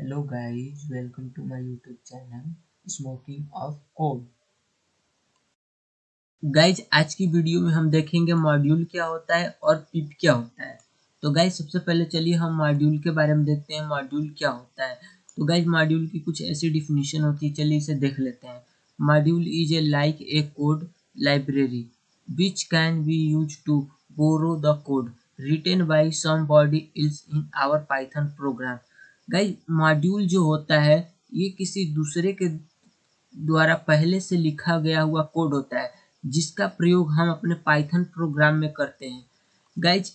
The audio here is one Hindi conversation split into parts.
Hello guys, welcome to my YouTube channel Smoking of Code. Guys आज की वीडियो में हम देखेंगे मॉड्यूल क्या होता है और पिप क्या होता है। तो गाइज़ सबसे पहले चलिए हम मॉड्यूल के बारे में देखते हैं मॉड्यूल क्या होता है। तो गाइज़ मॉड्यूल की कुछ ऐसी डिफिनीशन होती है चलिए इसे देख लेते हैं। Module is a like a code library which can be use to borrow the code written by some is in our Python program guys module जो होता है, ये किसी दूसरे के द्वारा पहले से लिखा गया हुआ कोड होता है, जिसका प्रयोग हम अपने पाइथन प्रोग्राम में करते हैं। गाइज़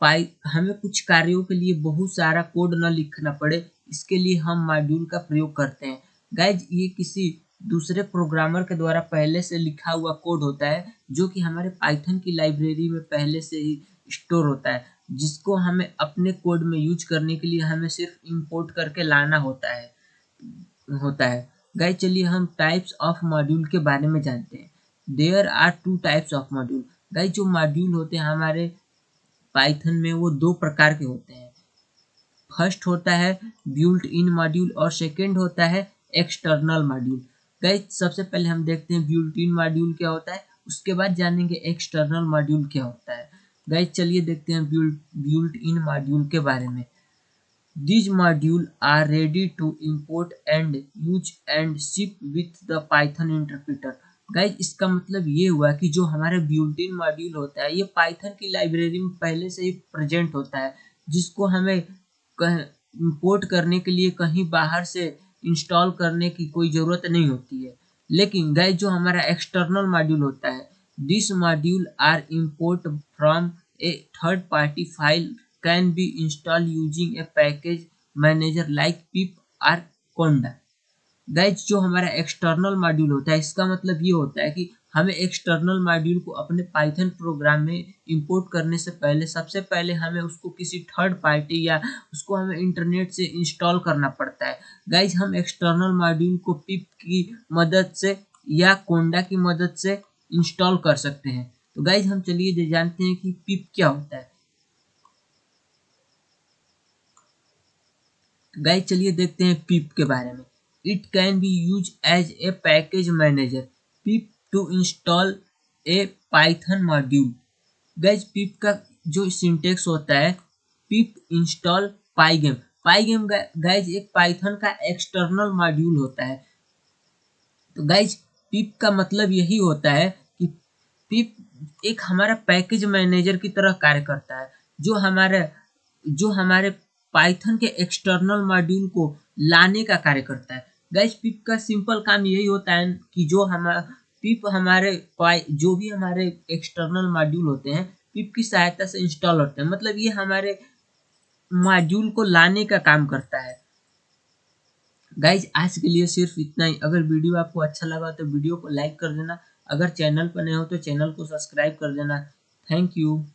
पाई हमें कुछ कार्यों के लिए बहुत सारा कोड न लिखना पड़े, इसके लिए हम मॉड्यूल का प्रयोग करते हैं। गाइज़ ये किसी दूसरे प्रोग्रामर के द्वारा पहले से लिखा हुआ कोड होता है, जो कि हमारे पाइथन की लाइब्रेरी में पहले से ही स्टोर होता है। जिसको हमें अपने कोड में यूज़ करने के लिए हमें सिर्फ़ इंपोर्ट करके लाना होता है होता है। गाय चलिए हम टाइप्स ऑफ़ मॉड्यूल के बारे में जानते हैं। There are two types of module guy जो मॉड्यूल होते हैं, हमारे पाइथन में वो दो प्रकार के होते हैं। फ़र्स्ट होता है ब्यूल्ट इन मॉड्यूल और सेकेंड होता है एक्सटर्नल मॉड्यूल गाइज़ सबसे पहले हम देखते हैं ब्यूल्ट इन मॉड्यूल क्या होता है, उसके बाद जानेंगे एक्सटर्नल मॉड्यूल क्या होता है। गाइज़ चलिए देखते हैं ब्यूल्ट इन मॉड्यूल के बारे में These modules are ready to import and use and ship with the Python interpreter. Guys इसका मतलब ये हुआ कि जो हमारा ब्यूल्टिन मॉड्यूल होता है, ये पाइथन की लाइब्रेरी में पहले से ही प्रेजेंट होता है, जिसको हमें इंपोर्ट करने के लिए कहीं बाहर से इंस्टॉल करने की कोई ज़रूरत नहीं होती है लेकिन गाइज़ जो हमारा एक्सटर्नल मॉड्यूल होता है module are import from a third party file can be install using a package manager like pip or conda guys जो हमारा एक्सटर्नल मॉड्यूल होता है, इसका मतलब ये होता है कि हमें एक्सटर्नल मॉड्यूल को अपने पाइथन प्रोग्राम में इंपोर्ट करने से पहले, सबसे पहले हमें उसको किसी थर्ड पार्टी या उसको हमें इंटरनेट से इंस्टॉल करना पड़ता है। गाइज़ हम एक्सटर्नल मॉड्यूल को पिप की मदद से या कोंडा की मदद से इंस्टॉल कर सकते हैं। तो गाइज़ हम चलिए जानते हैं कि पिप क्या होता है। गाइज़ चलिए देखते हैं पिप के बारे में। It can be use as a package manager pip to install a Python module guys pip का जो सिंटेक्स होता है pip install pygame pygame guys एक पाइथन का एक्सटर्नल मॉड्यूल होता है। तो गाइज़ पिप का मतलब यही होता है कि पिप एक हमारा पैकेज मैनेजर की तरह कार्य करता है, जो हमारे जो हमारे पाइथन के एक्सटर्नल मॉड्यूल को लाने का कार्य करता है। गैस पिप का सिंपल काम यही होता है कि जो हमारा पिप हमारे जो भी हमारे एक्सटर्नल मॉड्यूल होते हैं, पिप की सहायता से इंस्टॉल होते हैं। मतलब ये हमारे मॉड्यूल को लाने का काम करता है। गाइज़ आज के लिए सिर्फ़ इतना ही। अगर वीडियो आपको अच्छा लगा तो वीडियो को लाइक कर देना। अगर चैनल पर नए हो तो चैनल को सब्सक्राइब कर देना। Thank you